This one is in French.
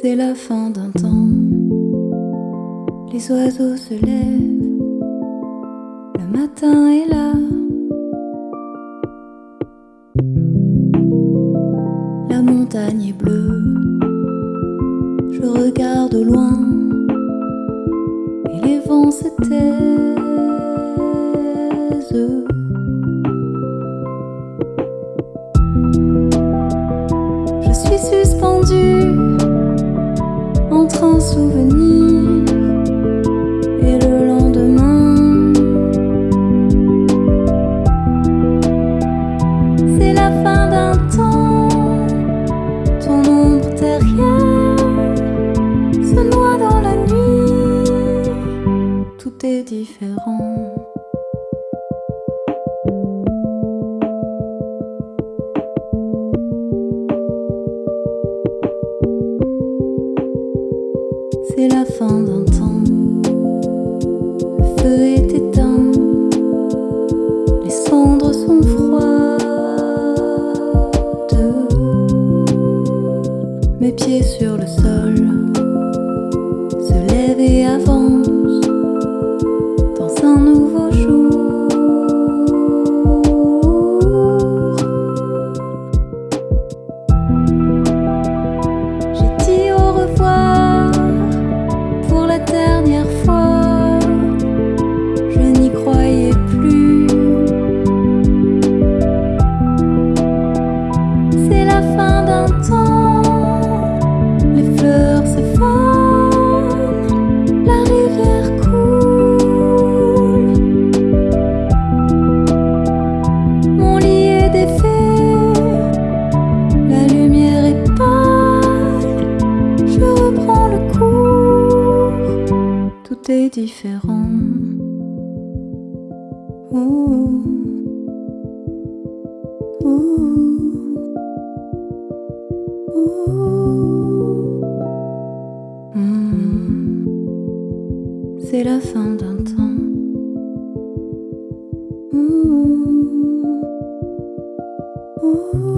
C'est la fin d'un temps. Les oiseaux se lèvent. Le matin est là. La montagne est bleue. Je regarde au loin. Et les vents se taisent. Je suis suspendue et le lendemain. C'est la fin d'un temps, ton ombre derrière se noie dans la nuit. Tout est différent. C'est la fin d'un temps. Le feu est éteint. Les cendres sont froides. Mes pieds sur le sol se lèvent et avancent dans un nouveau jour. tout est différent. Mmh. C'est la fin d'un temps. Ooh.